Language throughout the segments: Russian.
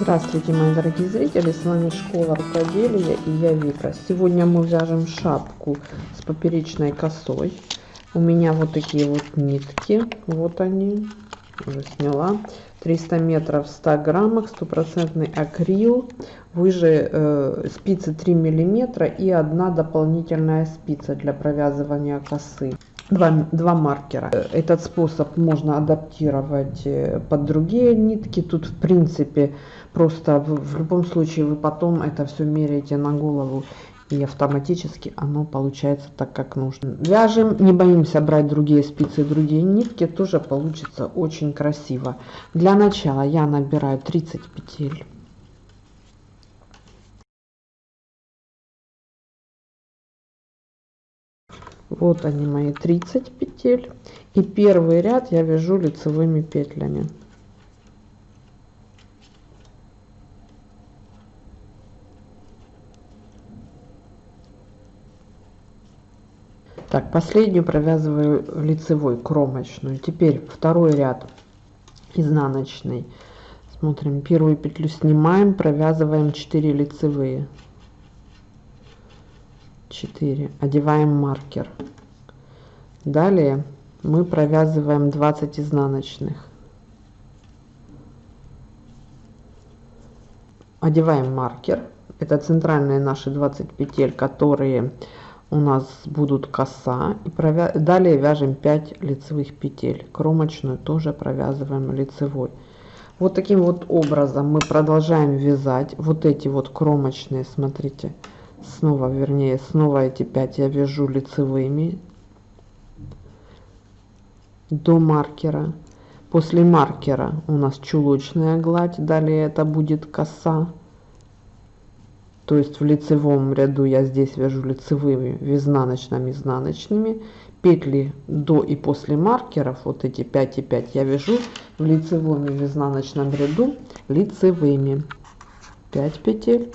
Здравствуйте, мои дорогие зрители, с вами Школа Рукоделия и я Вика. Сегодня мы вяжем шапку с поперечной косой. У меня вот такие вот нитки, вот они, уже сняла. 300 метров в 100 граммах, стопроцентный акрил, выше э, спицы 3 миллиметра и одна дополнительная спица для провязывания косы два, два маркера. Этот способ можно адаптировать э, под другие нитки. Тут в принципе просто в, в любом случае вы потом это все меряете на голову и автоматически оно получается так как нужно вяжем не боимся брать другие спицы другие нитки тоже получится очень красиво для начала я набираю 30 петель вот они мои 30 петель. И первый ряд я вяжу лицевыми петлями. Так последнюю провязываю лицевой кромочную. Теперь второй ряд изнаночный. Смотрим первую петлю снимаем провязываем 4 лицевые 4 одеваем маркер. Далее мы провязываем 20 изнаночных. Одеваем маркер. Это центральные наши 20 петель которые у нас будут коса. И провя... далее вяжем 5 лицевых петель. Кромочную тоже провязываем лицевой. Вот таким вот образом мы продолжаем вязать вот эти вот кромочные смотрите снова вернее снова эти 5 я вяжу лицевыми до маркера. После маркера у нас чулочная гладь далее это будет коса. То есть в лицевом ряду я здесь вяжу лицевыми в изнаночными изнаночными. Петли до и после маркеров вот эти 5 и 5 я вяжу в лицевом и в изнаночном ряду лицевыми. 5 петель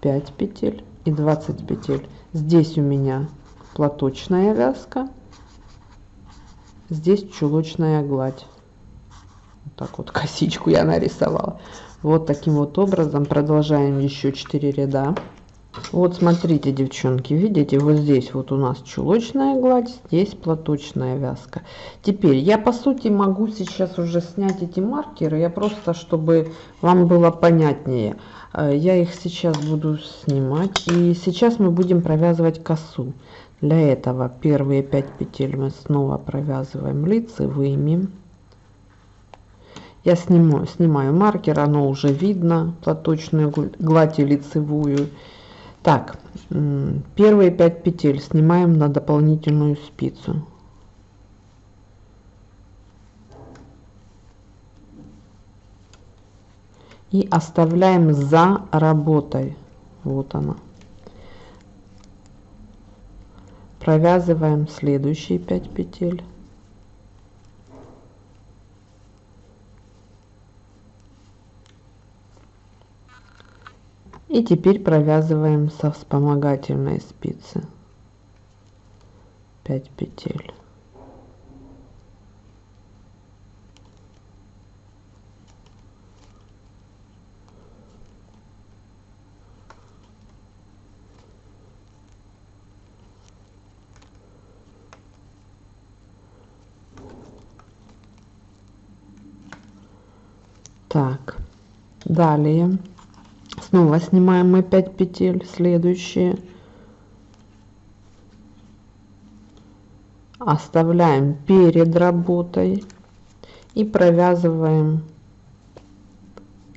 5 петель и 20 петель. Здесь у меня платочная вязка здесь чулочная гладь. Вот так вот косичку я нарисовала. Вот таким вот образом продолжаем еще 4 ряда вот смотрите девчонки видите вот здесь вот у нас чулочная гладь здесь платочная вязка. Теперь я по сути могу сейчас уже снять эти маркеры я просто чтобы вам было понятнее. Э, я их сейчас буду снимать и сейчас мы будем провязывать косу. Для этого первые 5 петель мы снова провязываем лицевыми я снимаю снимаю маркер оно уже видно платочную гладь и лицевую так первые 5 петель снимаем на дополнительную спицу. И оставляем за работой. Вот она. Провязываем следующие 5 петель и теперь провязываем со вспомогательной спицы. 5 петель. Так. Далее снова снимаем мы 5 петель следующие. Оставляем перед работой и провязываем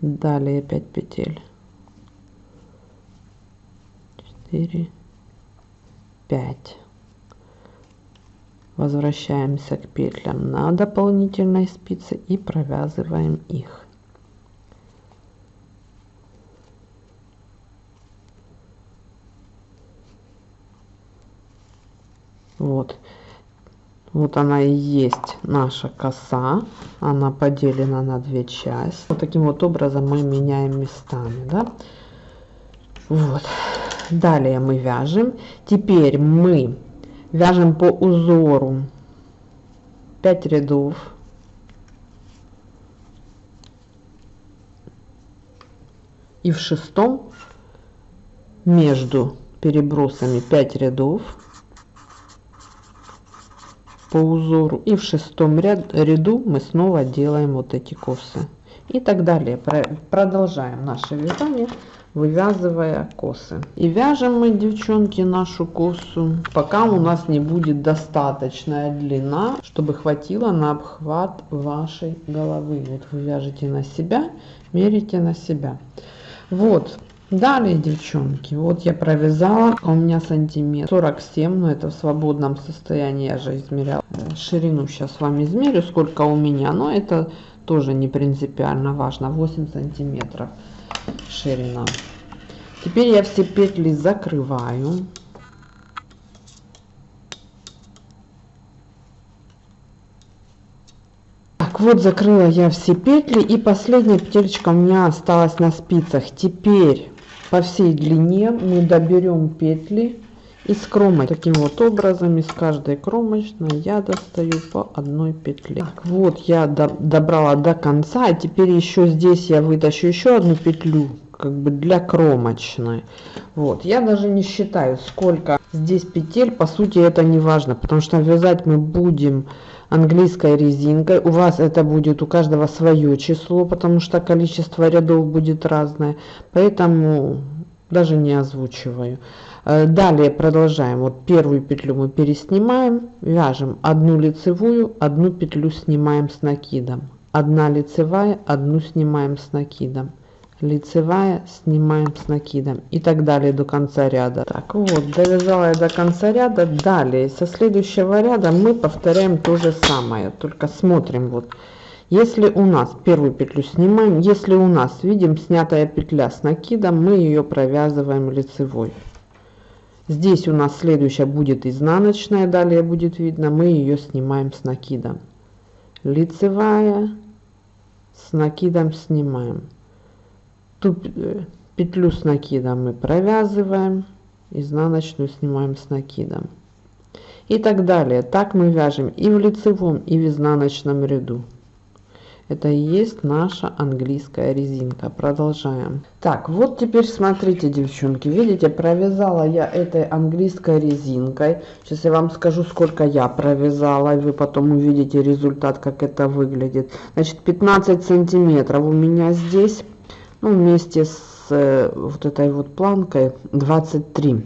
далее 5 петель. 4 5 возвращаемся к петлям на дополнительной спице и провязываем их вот. Вот она и есть наша коса. Она поделена на две части. Вот таким вот образом мы меняем местами да? вот. Далее мы вяжем. Теперь мы вяжем по узору. 5 рядов. И в шестом между перебросами 5 рядов по узору и в шестом ряд, ряду мы снова делаем вот эти косы. И так далее. Продолжаем наше вязание вывязывая косы. И вяжем мы девчонки нашу косу пока у нас не будет достаточная длина чтобы хватило на обхват вашей головы. Вот вы вяжете на себя мерите на себя. Вот далее девчонки вот я провязала у меня сантиметр 47 но это в свободном состоянии я же измеряла. Ширину сейчас с вами измерю сколько у меня но это тоже не принципиально важно. 8 сантиметров ширина. Теперь я все петли закрываю. Так вот закрыла я все петли и последняя петелечка у меня осталась на спицах. Теперь по всей длине мы доберем петли из кромок. Таким вот образом из каждой кромочной я достаю по одной петле. Так, вот я до, добрала до конца а теперь еще здесь я вытащу еще одну петлю как бы для кромочной. Вот я даже не считаю сколько здесь петель по сути это не важно потому что вязать мы будем английской резинкой у вас это будет у каждого свое число потому что количество рядов будет разное. Поэтому даже не озвучиваю. Э, далее продолжаем. Вот первую петлю мы переснимаем вяжем одну лицевую одну петлю снимаем с накидом. Одна лицевая одну снимаем с накидом лицевая снимаем с накидом. И так далее до конца ряда. Так вот довязала я до конца ряда. Далее со следующего ряда мы повторяем то же самое. Только смотрим вот. Если у нас первую петлю снимаем если у нас видим снятая петля с накидом мы ее провязываем лицевой. Здесь у нас следующая будет изнаночная далее будет видно мы ее снимаем с накидом. Лицевая с накидом снимаем ту э, петлю с накидом мы провязываем изнаночную снимаем с накидом. И так далее. Так мы вяжем и в лицевом и в изнаночном ряду. Это и есть наша английская резинка. Продолжаем. Так вот теперь смотрите девчонки. Видите провязала я этой английской резинкой. Сейчас я вам скажу сколько я провязала и вы потом увидите результат как это выглядит. Значит 15 сантиметров у меня здесь ну, вместе с э, вот этой вот планкой 23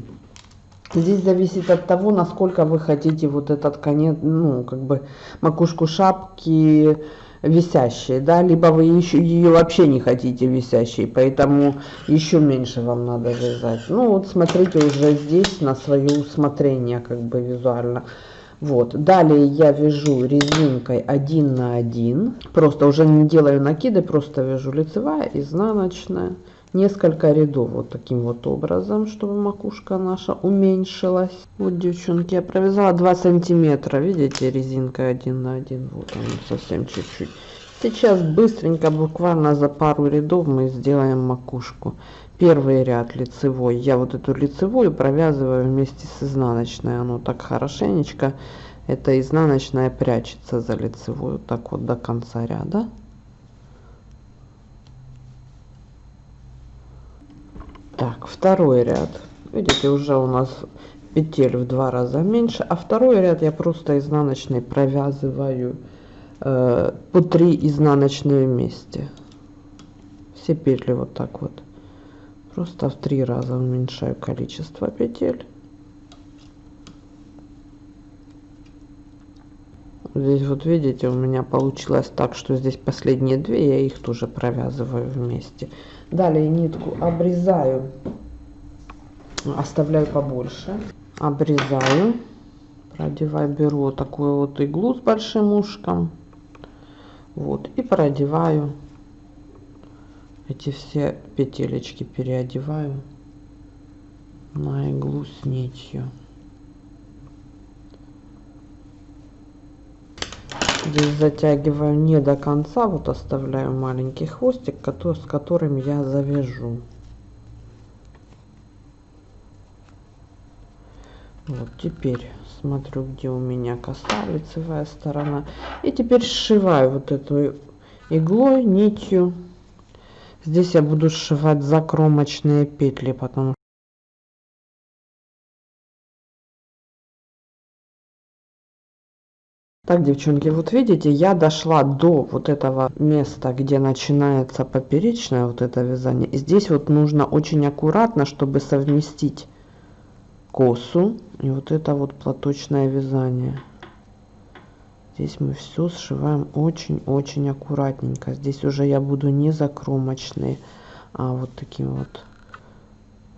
здесь зависит от того насколько вы хотите вот этот конец ну как бы макушку шапки висящей да либо вы еще ее вообще не хотите висящей поэтому еще меньше вам надо вязать. Ну вот смотрите уже здесь на свое усмотрение как бы визуально вот далее я вяжу резинкой 1 на 1 просто уже не делаю накиды просто вяжу лицевая изнаночная. Несколько рядов вот таким вот образом чтобы макушка наша уменьшилась. Вот девчонки я провязала 2 сантиметра. Видите резинка 1 на 1 вот он совсем чуть-чуть сейчас быстренько буквально за пару рядов мы сделаем макушку. Первый ряд лицевой. Я вот эту лицевую провязываю вместе с изнаночной. Оно так хорошенечко. Это изнаночная прячется за лицевую. Так вот до конца ряда. Так второй ряд. Видите уже у нас петель в два раза меньше. А второй ряд я просто изнаночной провязываю э, по 3 изнаночные вместе. Все петли вот так вот. Просто в три раза уменьшаю количество петель. Здесь вот видите у меня получилось так что здесь последние две я их тоже провязываю вместе. Далее нитку обрезаю. Оставляю побольше. Обрезаю. Продеваю беру вот такую вот иглу с большим ушком вот и продеваю эти все петелечки переодеваю на иглу с нитью. Здесь затягиваю не до конца вот оставляю маленький хвостик который, с которым я завяжу вот теперь смотрю где у меня коса лицевая сторона и теперь сшиваю вот эту иглой нитью Здесь я буду сшивать закромочные петли, потому Так, девчонки, вот видите, я дошла до вот этого места, где начинается поперечное вот это вязание. И здесь вот нужно очень аккуратно, чтобы совместить косу и вот это вот платочное вязание. Здесь мы все сшиваем очень-очень аккуратненько. Здесь уже я буду не закромочные, а вот таким вот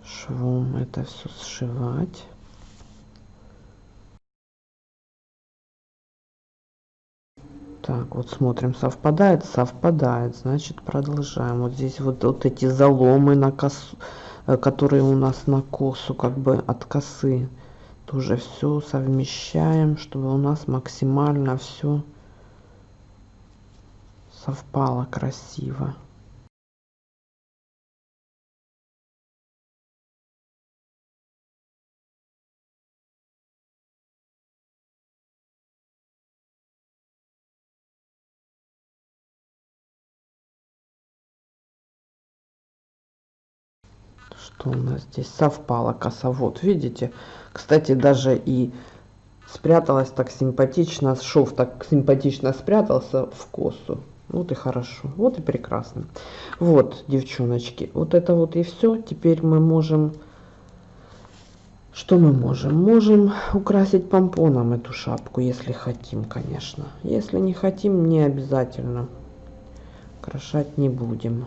швом это все сшивать. Так, вот смотрим, совпадает, совпадает, значит продолжаем. Вот здесь вот, вот эти заломы на косу, которые у нас на косу, как бы от косы, тоже все совмещаем, чтобы у нас максимально все совпало красиво. Что у нас здесь совпало косовод видите? Кстати даже и спряталась так симпатично шов так симпатично спрятался в косу. Вот и хорошо вот и прекрасно. Вот девчоночки вот это вот и все теперь мы можем что мы можем? Можем украсить помпоном эту шапку если хотим конечно. Если не хотим не обязательно. Украшать не будем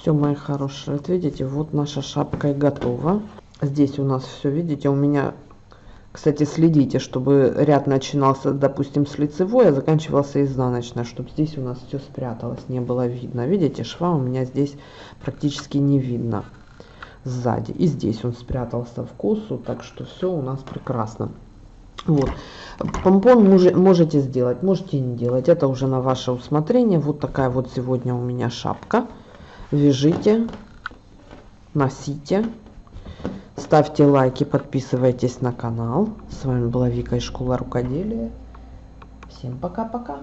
все мои хорошие вот видите вот наша шапка и готова. Здесь у нас все видите у меня кстати следите чтобы ряд начинался допустим с лицевой а заканчивался изнаночной чтобы здесь у нас все спряталось не было видно. Видите шва у меня здесь практически не видно сзади. И здесь он спрятался в косу так что все у нас прекрасно. Вот. Помпон можете сделать можете не делать это уже на ваше усмотрение. Вот такая вот сегодня у меня шапка вяжите, носите. Ставьте лайки, подписывайтесь на канал. С вами была Вика из школы рукоделия. Всем пока-пока.